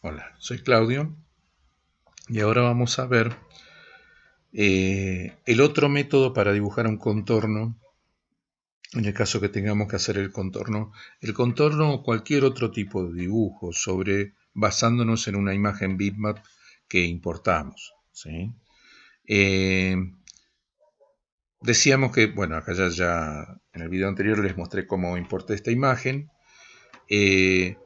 Hola, soy Claudio y ahora vamos a ver eh, el otro método para dibujar un contorno en el caso que tengamos que hacer el contorno. El contorno o cualquier otro tipo de dibujo sobre basándonos en una imagen bitmap que importamos. Eh, decíamos que, bueno, acá ya, ya en el video anterior les mostré cómo importé esta imagen. Eh,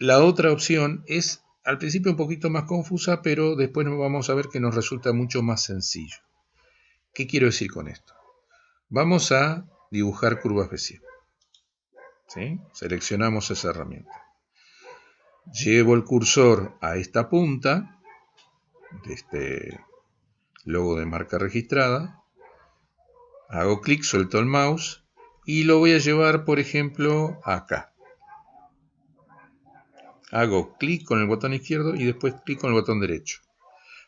la otra opción es al principio un poquito más confusa, pero después vamos a ver que nos resulta mucho más sencillo. ¿Qué quiero decir con esto? Vamos a dibujar curvas Bézier. ¿Sí? Seleccionamos esa herramienta. Llevo el cursor a esta punta de este logo de marca registrada. Hago clic, suelto el mouse y lo voy a llevar, por ejemplo, acá hago clic con el botón izquierdo y después clic con el botón derecho.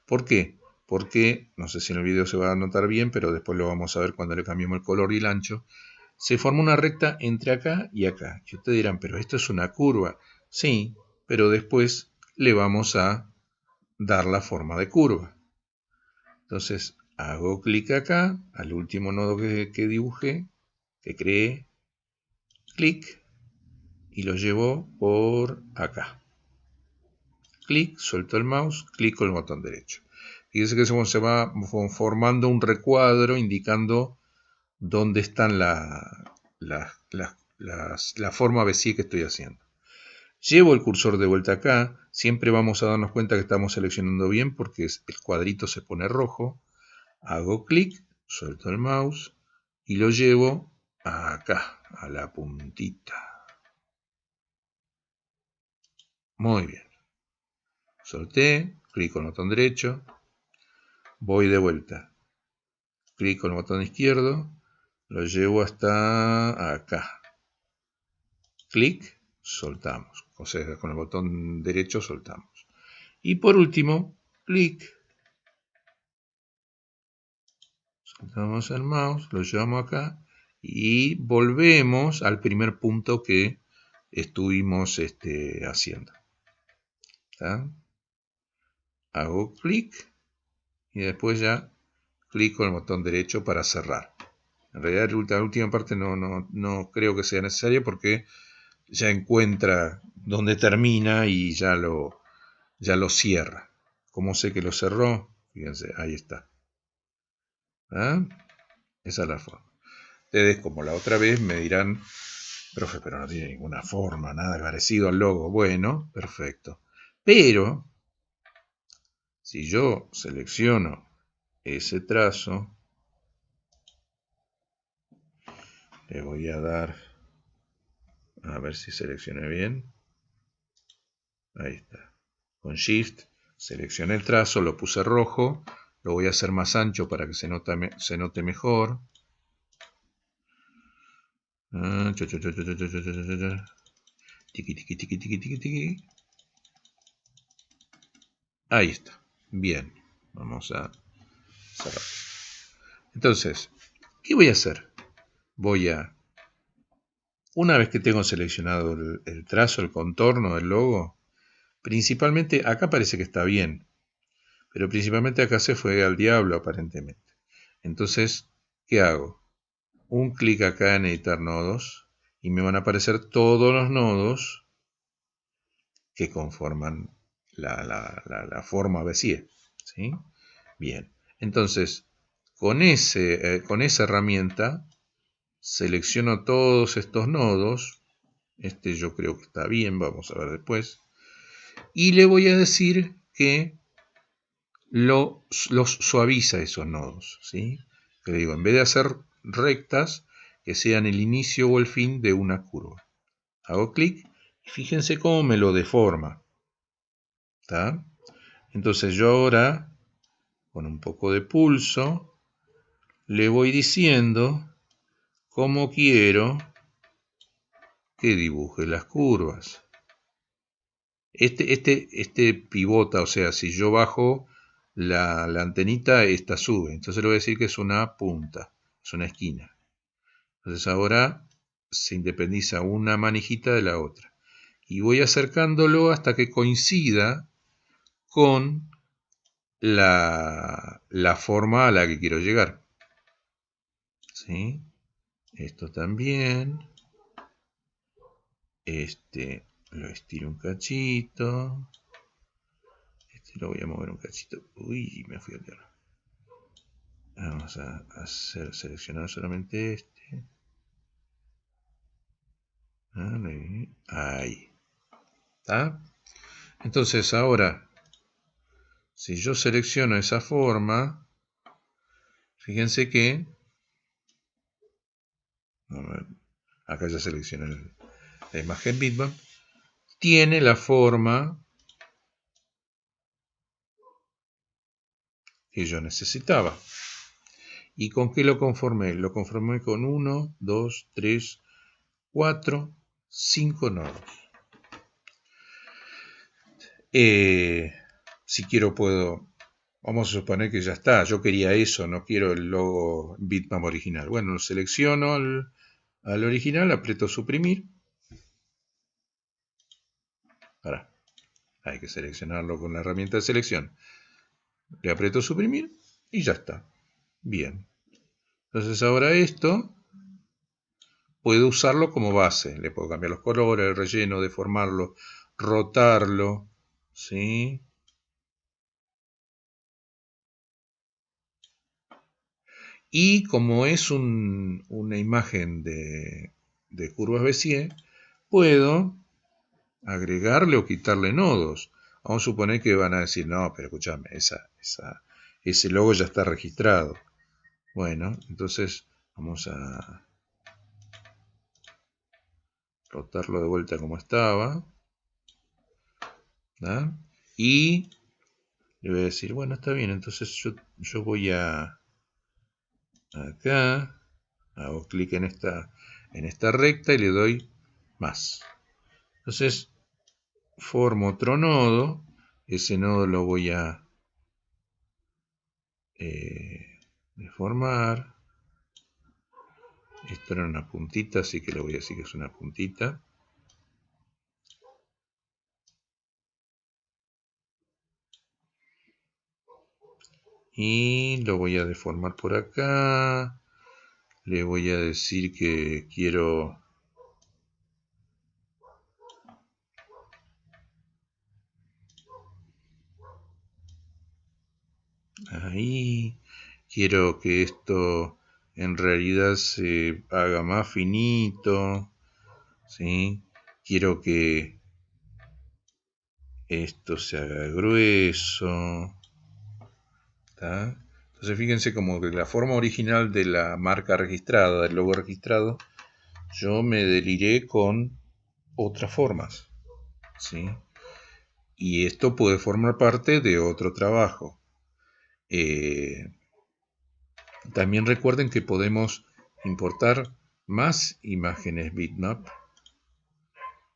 ¿Por qué? Porque, no sé si en el video se va a notar bien, pero después lo vamos a ver cuando le cambiemos el color y el ancho, se forma una recta entre acá y acá. Y ustedes dirán, pero esto es una curva. Sí, pero después le vamos a dar la forma de curva. Entonces, hago clic acá, al último nodo que, que dibujé, que creé, clic, y lo llevo por acá. Clic, suelto el mouse, clic con el botón derecho. Fíjense que se va formando un recuadro indicando dónde están la, forma Bézier que estoy haciendo. Llevo el cursor de vuelta acá, siempre vamos a darnos cuenta que estamos seleccionando bien porque el cuadrito se pone rojo. Hago clic, suelto el mouse y lo llevo acá, a la puntita. Muy bien. Solté, clic con el botón derecho, voy de vuelta. Clic con el botón izquierdo, lo llevo hasta acá. Clic, soltamos. O sea, con el botón derecho soltamos. Y por último, clic. Soltamos el mouse, lo llevamos acá y volvemos al primer punto que estuvimos este, haciendo hago clic y después ya clic con el botón derecho para cerrar. En realidad la última parte no, no, creo que sea necesaria porque ya encuentra dónde termina y ya lo, ya lo cierra. ¿Cómo sé que lo cerró? Fíjense, ahí está. ¿Ah? Esa es la forma. Ustedes, como la otra vez, me dirán, profe, pero no tiene ninguna forma, nada parecido al logo. Bueno, perfecto. Pero, si yo selecciono ese trazo, le voy a dar, a ver si seleccioné bien, ahí está, con Shift, seleccioné el trazo, lo puse rojo, lo voy a hacer más ancho para que se, se note mejor. Tiki, tiki, tiki, tiki, tiki, tiki. Ahí está. Bien. Vamos a cerrar. Entonces, ¿qué voy a hacer? Voy a, una vez que tengo seleccionado el, trazo, el contorno del logo, principalmente, acá parece que está bien, pero principalmente acá se fue al diablo aparentemente. Entonces, ¿qué hago? Un clic acá en editar nodos y me van a aparecer todos los nodos que conforman la, forma Bézier. ¿sí? Bien, entonces con, ese, eh, con esa herramienta selecciono todos estos nodos. Este yo creo que está bien, vamos a ver después. Y le voy a decir que los suaviza esos nodos. ¿sí? Que digo, en vez de hacer rectas, que sean el inicio o el fin de una curva. Hago clic y fíjense cómo me lo deforma. Entonces yo ahora, con un poco de pulso, le voy diciendo cómo quiero que dibuje las curvas. Este, este, este pivota, o sea, si yo bajo la, la antenita, esta sube. Entonces le voy a decir que es una punta, es una esquina. Entonces ahora se independiza una manijita de la otra. y voy acercándolo hasta que coincida con la, la forma a la que quiero llegar. ¿Sí? Esto también. Este lo estiro un cachito. Este lo voy a mover un cachito. Uy, me fui a tierra. Vamos a hacer seleccionar solamente este. Ahí. ¿Está? Entonces ahora, si yo selecciono esa forma, fíjense que acá ya seleccioné la imagen bitmap, tiene la forma que yo necesitaba. ¿Y con qué lo conformé? Lo conformé con 1, 2, 3, 4, 5 nodos. Eh, si quiero puedo, vamos a suponer que ya está, yo quería eso, no quiero el logo bitmap original. Bueno, lo selecciono al, al original, aprieto suprimir. Ahora, hay que seleccionarlo con la herramienta de selección. Le aprieto suprimir y ya está. Bien. Entonces ahora esto puedo usarlo como base. Le puedo cambiar los colores, el relleno, deformarlo, rotarlo. ¿Sí? Y como es una imagen de, curvas Bézier, puedo agregarle o quitarle nodos. Vamos a suponer que van a decir, no, pero escúchame, esa, ese logo ya está registrado. Bueno, entonces vamos a rotarlo de vuelta como estaba. Y le voy a decir, bueno, está bien, entonces yo, yo voy a acá, hago clic en esta, en esta recta y le doy más. Entonces, formo otro nodo, ese nodo lo voy a eh, deformar. Esto era una puntita, así que le voy a decir que es una puntita. Y lo voy a deformar por acá le voy a decir que quiero ahí quiero que esto en realidad se haga más finito ¿sí? quiero que esto se haga grueso entonces fíjense como que la forma original de la marca registrada, del logo registrado, yo me deliré con otras formas. ¿sí? Y esto puede formar parte de otro trabajo. Eh, también recuerden que podemos importar más imágenes bitmap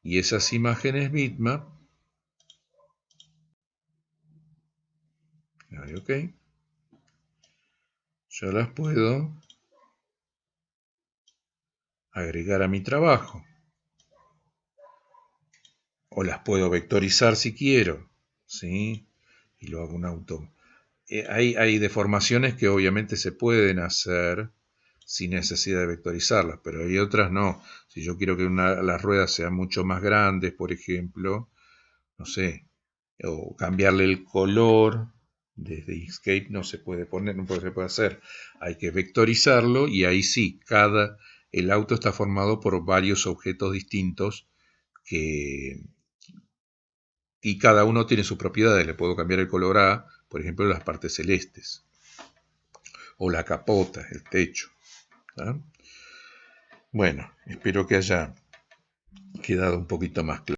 y esas imágenes bitmap ok yo las puedo agregar a mi trabajo. O las puedo vectorizar si quiero. ¿sí? Y lo hago un auto. Eh, hay, hay, deformaciones que obviamente se pueden hacer sin necesidad de vectorizarlas, pero hay otras no. Si yo quiero que una, las ruedas sean mucho más grandes, por ejemplo, no sé, o cambiarle el color desde Inkscape no se puede poner, no se puede hacer. Hay que vectorizarlo y ahí sí, cada, el auto está formado por varios objetos distintos que, y cada uno tiene sus propiedades. Le puedo cambiar el color a, por ejemplo, las partes celestes. O la capota, el techo. Bueno, espero que haya quedado un poquito más claro.